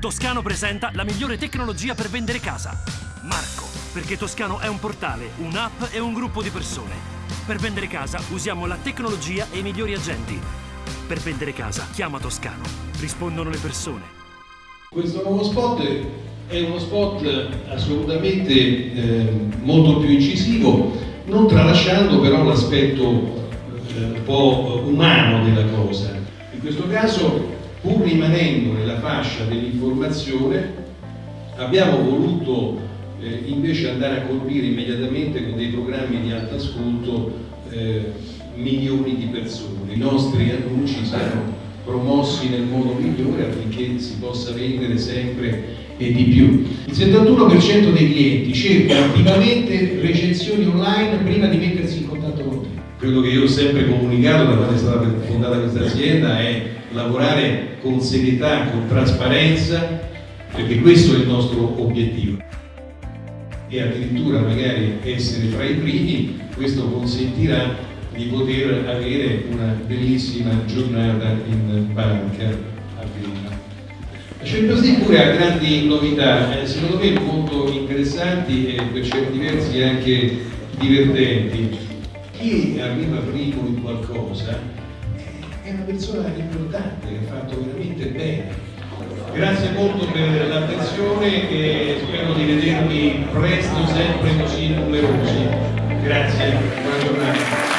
Toscano presenta la migliore tecnologia per vendere casa. Marco, perché Toscano è un portale, un'app e un gruppo di persone. Per vendere casa usiamo la tecnologia e i migliori agenti. Per vendere casa chiama Toscano. Rispondono le persone. Questo nuovo spot è uno spot assolutamente eh, molto più incisivo, non tralasciando però l'aspetto eh, un po' umano della cosa. In questo caso, pur rimanendo nella fascia dell'informazione, abbiamo voluto eh, invece andare a colpire immediatamente con dei programmi di alto ascolto eh, milioni di persone. I nostri annunci siano promossi nel modo migliore affinché si possa vendere sempre e di più. Il 71% dei clienti cerca attivamente recensioni online prima di mettersi in contatto con te. Quello che io ho sempre comunicato da quando è stata fondata questa azienda è lavorare con serietà, con trasparenza, perché questo è il nostro obiettivo. E addirittura magari essere fra i primi, questo consentirà di poter avere una bellissima giornata in banca a Villa. Certosi pure ha grandi novità, eh, secondo me molto interessanti e per certi versi anche divertenti. Chi arriva primo in qualcosa è una persona importante che ha fatto veramente bene. Grazie molto per l'attenzione e spero di vedervi presto sempre così numerosi. Grazie, buona giornata.